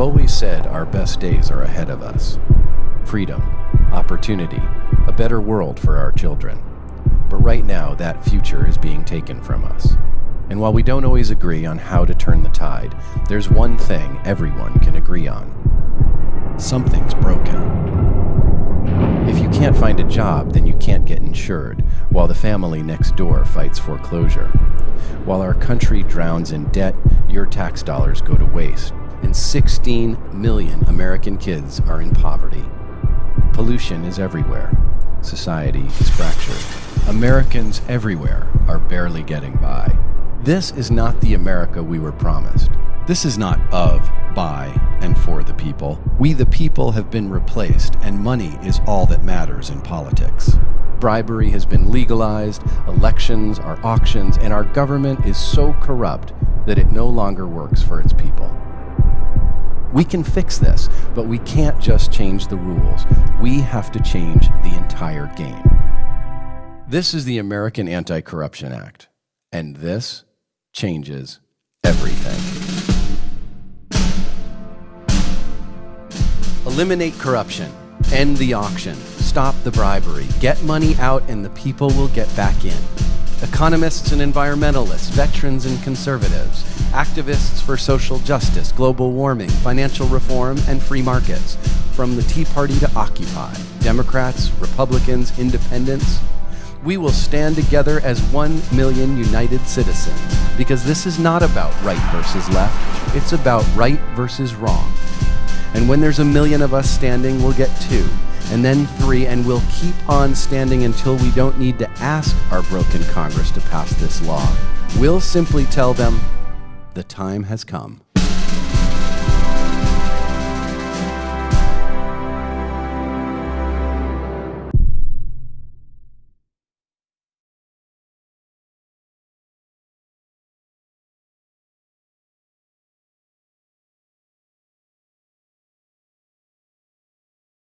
I've always said our best days are ahead of us. Freedom, opportunity, a better world for our children. But right now, that future is being taken from us. And while we don't always agree on how to turn the tide, there's one thing everyone can agree on. Something's broken. If you can't find a job, then you can't get insured, while the family next door fights foreclosure. While our country drowns in debt, your tax dollars go to waste, and 16 million American kids are in poverty. Pollution is everywhere. Society is fractured. Americans everywhere are barely getting by. This is not the America we were promised. This is not of, by, and for the people. We the people have been replaced, and money is all that matters in politics. Bribery has been legalized, elections are auctions, and our government is so corrupt that it no longer works for its people. We can fix this, but we can't just change the rules. We have to change the entire game. This is the American Anti-Corruption Act, and this changes everything. Eliminate corruption, end the auction, stop the bribery, get money out and the people will get back in. Economists and environmentalists, veterans and conservatives, activists for social justice, global warming, financial reform, and free markets. From the Tea Party to Occupy, Democrats, Republicans, Independents, we will stand together as one million united citizens because this is not about right versus left, it's about right versus wrong. And when there's a million of us standing, we'll get two, and then three, and we'll keep on standing until we don't need to ask our broken Congress to pass this law. We'll simply tell them, the time has come.